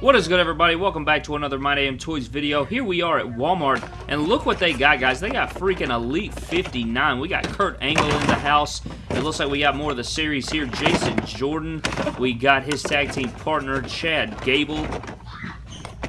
What is good, everybody? Welcome back to another My Damn Toys video. Here we are at Walmart, and look what they got, guys. They got freaking Elite 59. We got Kurt Angle in the house. It looks like we got more of the series here. Jason Jordan. We got his tag team partner, Chad Gable.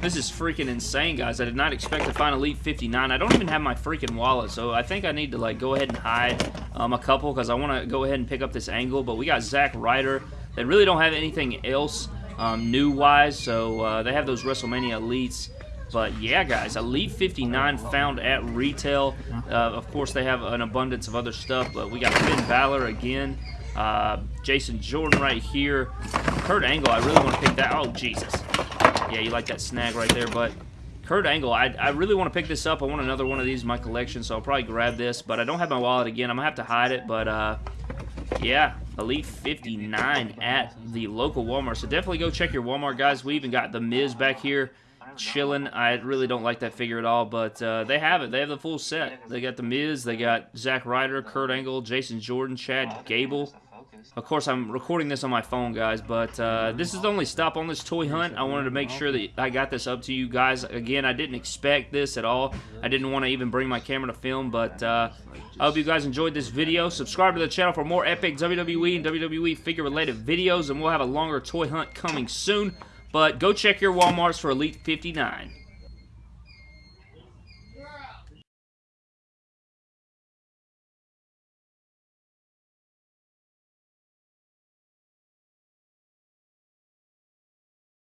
This is freaking insane, guys. I did not expect to find Elite 59. I don't even have my freaking wallet, so I think I need to like go ahead and hide um, a couple because I want to go ahead and pick up this angle. But we got Zack Ryder. They really don't have anything else um, new-wise, so uh, they have those WrestleMania Elites. But yeah, guys, Elite 59 found at retail. Uh, of course, they have an abundance of other stuff, but we got Finn Balor again. Uh, Jason Jordan right here. Kurt Angle, I really want to pick that. Oh, Jesus. Yeah, you like that snag right there, but Kurt Angle, I, I really want to pick this up. I want another one of these in my collection, so I'll probably grab this, but I don't have my wallet again. I'm going to have to hide it, but uh, yeah, Elite 59 at the local Walmart. So definitely go check your Walmart, guys. We even got The Miz back here chilling. I really don't like that figure at all, but uh, they have it. They have the full set. They got The Miz, they got Zack Ryder, Kurt Angle, Jason Jordan, Chad Gable. Of course, I'm recording this on my phone, guys, but uh, this is the only stop on this toy hunt. I wanted to make sure that I got this up to you guys. Again, I didn't expect this at all. I didn't want to even bring my camera to film, but uh, I hope you guys enjoyed this video. Subscribe to the channel for more epic WWE and WWE figure-related videos, and we'll have a longer toy hunt coming soon. But go check your Walmarts for Elite 59.